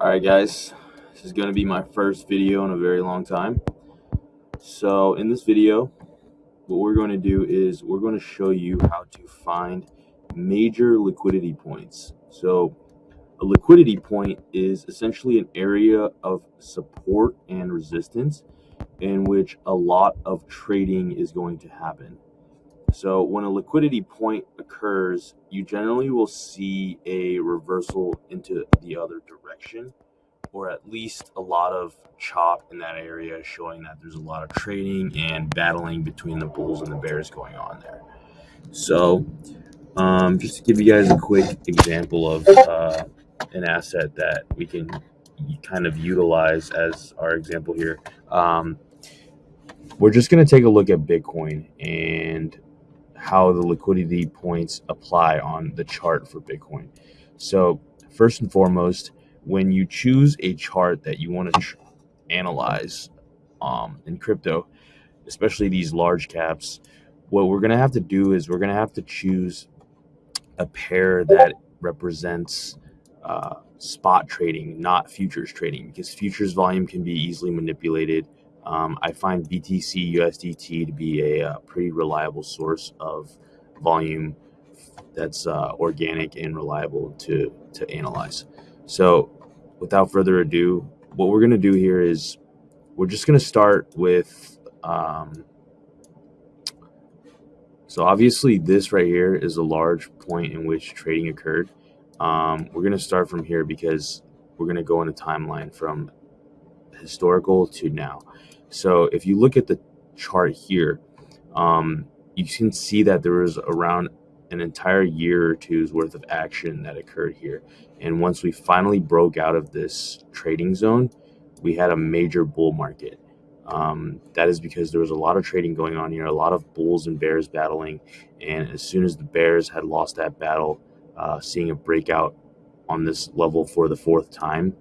Alright guys, this is going to be my first video in a very long time. So in this video, what we're going to do is we're going to show you how to find major liquidity points. So a liquidity point is essentially an area of support and resistance in which a lot of trading is going to happen. So when a liquidity point occurs, you generally will see a reversal into the other direction, or at least a lot of chop in that area, showing that there's a lot of trading and battling between the bulls and the bears going on there. So um, just to give you guys a quick example of uh, an asset that we can kind of utilize as our example here. Um, we're just going to take a look at Bitcoin and how the liquidity points apply on the chart for Bitcoin. So first and foremost, when you choose a chart that you want to analyze um, in crypto, especially these large caps, what we're going to have to do is we're going to have to choose a pair that represents uh, spot trading, not futures trading, because futures volume can be easily manipulated um, I find BTC USDT to be a, uh, pretty reliable source of volume that's uh, organic and reliable to, to analyze. So without further ado, what we're going to do here is we're just going to start with, um, so obviously this right here is a large point in which trading occurred. Um, we're going to start from here because we're going to go in a timeline from historical to now. So if you look at the chart here, um, you can see that there was around an entire year or two's worth of action that occurred here. And once we finally broke out of this trading zone, we had a major bull market. Um, that is because there was a lot of trading going on here, a lot of bulls and bears battling. And as soon as the bears had lost that battle, uh, seeing a breakout on this level for the fourth time,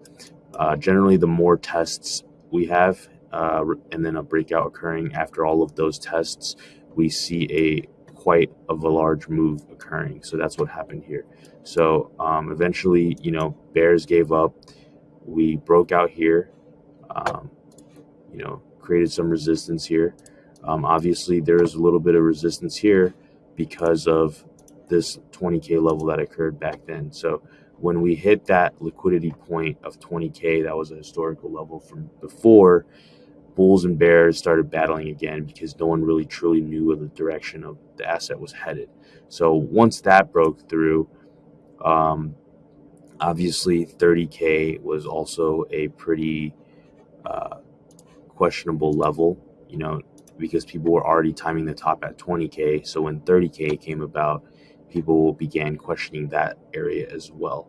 uh, generally the more tests we have uh, and then a breakout occurring after all of those tests, we see a quite of a large move occurring. So that's what happened here. So um, eventually, you know, bears gave up. We broke out here, um, you know, created some resistance here. Um, obviously, there is a little bit of resistance here because of this 20K level that occurred back then. So when we hit that liquidity point of 20K, that was a historical level from before, bulls and bears started battling again because no one really truly knew the direction of the asset was headed. So once that broke through, um, obviously 30K was also a pretty uh, questionable level, you know, because people were already timing the top at 20K. So when 30K came about, people began questioning that area as well.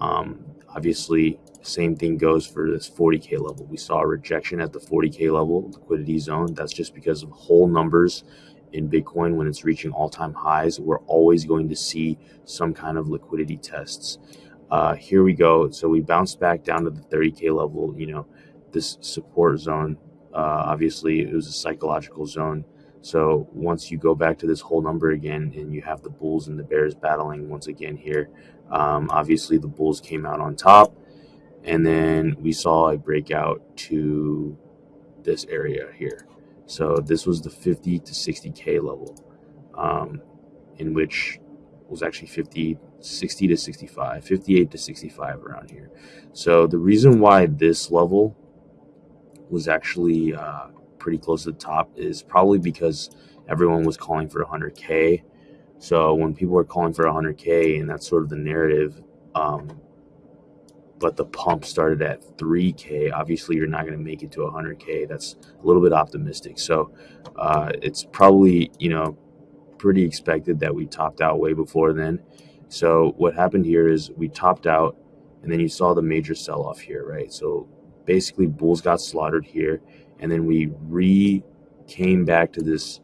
Um, obviously, same thing goes for this 40K level. We saw a rejection at the 40K level liquidity zone. That's just because of whole numbers in Bitcoin when it's reaching all-time highs. We're always going to see some kind of liquidity tests. Uh, here we go. So we bounced back down to the 30K level. You know, this support zone, uh, obviously it was a psychological zone. So once you go back to this whole number again and you have the bulls and the bears battling once again here, um, obviously the bulls came out on top and then we saw a breakout to this area here. So this was the 50 to 60K level, um, in which was actually 50, 60 to 65, 58 to 65 around here. So the reason why this level was actually uh, pretty close to the top is probably because everyone was calling for 100K. So when people are calling for 100K and that's sort of the narrative, um, but the pump started at 3K. Obviously, you're not going to make it to 100K. That's a little bit optimistic. So uh, it's probably, you know, pretty expected that we topped out way before then. So what happened here is we topped out and then you saw the major sell off here, right? So basically, bulls got slaughtered here and then we re came back to this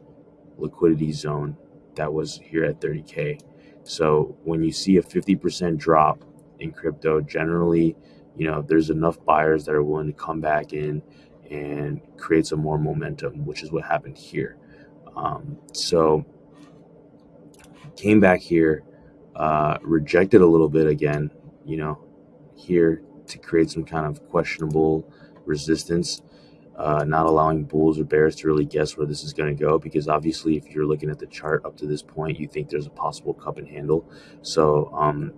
liquidity zone that was here at 30K. So when you see a 50% drop in crypto generally you know there's enough buyers that are willing to come back in and create some more momentum which is what happened here um, so came back here uh, rejected a little bit again you know here to create some kind of questionable resistance, uh, not allowing bulls or bears to really guess where this is going to go. Because obviously, if you're looking at the chart up to this point, you think there's a possible cup and handle. So um,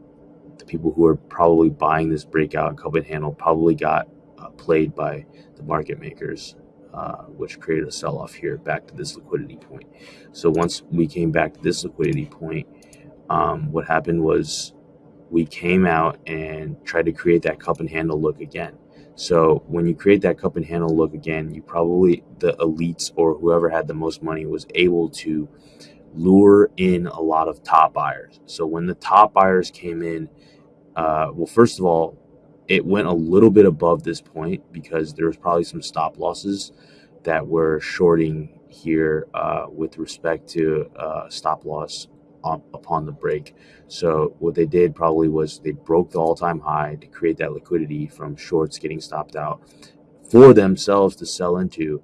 the people who are probably buying this breakout cup and handle probably got uh, played by the market makers. Uh, which created a sell-off here back to this liquidity point. So once we came back to this liquidity point, um, what happened was we came out and tried to create that cup and handle look again. So when you create that cup and handle look again, you probably the elites or whoever had the most money was able to lure in a lot of top buyers. So when the top buyers came in, uh, well, first of all, it went a little bit above this point because there was probably some stop losses that were shorting here uh, with respect to uh, stop loss upon the break. So what they did probably was they broke the all-time high to create that liquidity from shorts getting stopped out for themselves to sell into,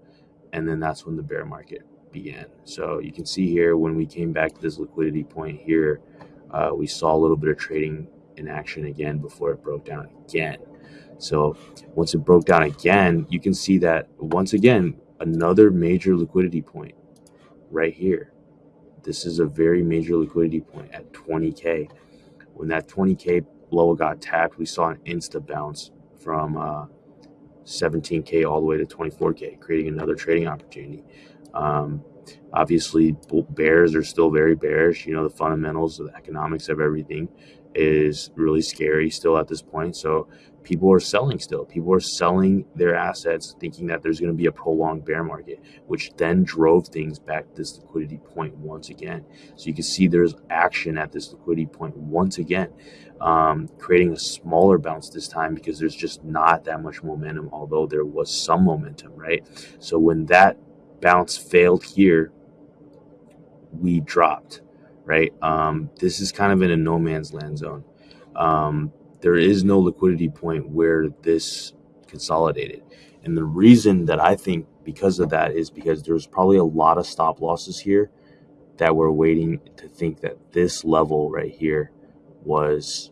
and then that's when the bear market began. So you can see here when we came back to this liquidity point here, uh, we saw a little bit of trading in action again before it broke down again. So once it broke down again, you can see that once again another major liquidity point right here. This is a very major liquidity point at 20K. When that 20K level got tapped, we saw an insta bounce from uh, 17K all the way to 24K, creating another trading opportunity. Um, obviously, bears are still very bearish. You know, the fundamentals, of the economics of everything is really scary still at this point. So people are selling still. People are selling their assets thinking that there's going to be a prolonged bear market, which then drove things back to this liquidity point once again. So you can see there's action at this liquidity point once again, um, creating a smaller bounce this time because there's just not that much momentum, although there was some momentum, right? So when that bounce failed here, we dropped, right? Um, this is kind of in a no man's land zone. Um, there is no liquidity point where this consolidated. And the reason that I think because of that is because there's probably a lot of stop losses here that were waiting to think that this level right here was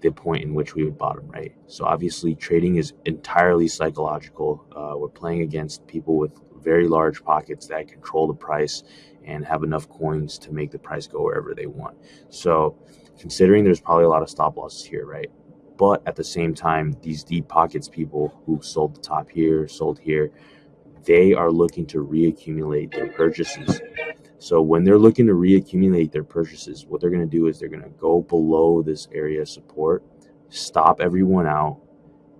the point in which we would bottom, right? So obviously trading is entirely psychological. Uh, we're playing against people with very large pockets that control the price and have enough coins to make the price go wherever they want. So considering there's probably a lot of stop losses here, right? But at the same time, these deep pockets people who sold the top here, sold here, they are looking to reaccumulate their purchases. So when they're looking to reaccumulate their purchases, what they're going to do is they're going to go below this area of support, stop everyone out,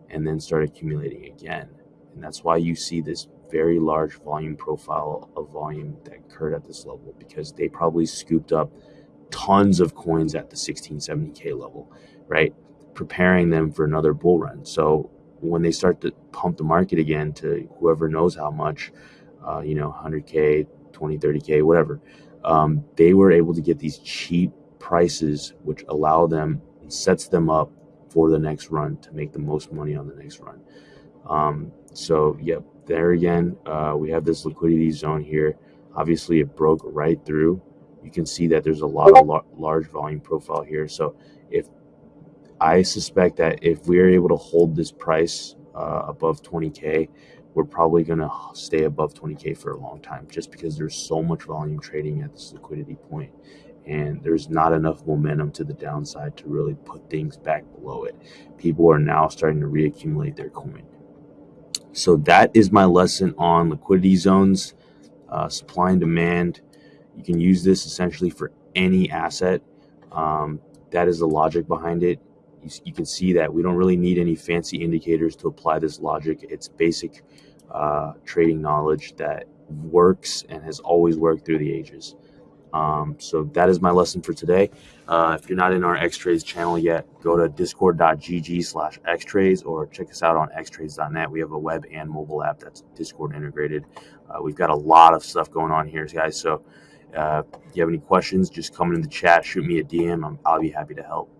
and then start accumulating again. And that's why you see this very large volume profile of volume that occurred at this level because they probably scooped up tons of coins at the 1670k level, right? Preparing them for another bull run. So when they start to pump the market again to whoever knows how much, uh, you know, 100k, 20, 30k, whatever, um, they were able to get these cheap prices, which allow them sets them up for the next run to make the most money on the next run. Um, so, yep, there again, uh, we have this liquidity zone here. Obviously, it broke right through you can see that there's a lot of lar- large volume profile here. So if I suspect that if we're able to hold this price uh, above 20K, we're probably going to stay above 20K for a long time just because there's so much volume trading at this liquidity point and there's not enough momentum to the downside to really put things back below it. People are now starting to reaccumulate their coin. So that is my lesson on liquidity zones, uh, supply and demand. You can use this essentially for any asset. Um, that is the logic behind it. You, you, can see that we don't really need any fancy indicators to apply this logic. It's basic uh, trading knowledge that works and has always worked through the ages. Um, so that is my lesson for today. Uh, if you're not in our Xtrades channel yet, go to discord.gg slash xtrades or check us out on xtrades.net. We have a web and mobile app that's Discord integrated. Uh, we've got a lot of stuff going on here, guys. So uh, if you have any questions, just come in the chat, shoot me a DM. i will be happy to help.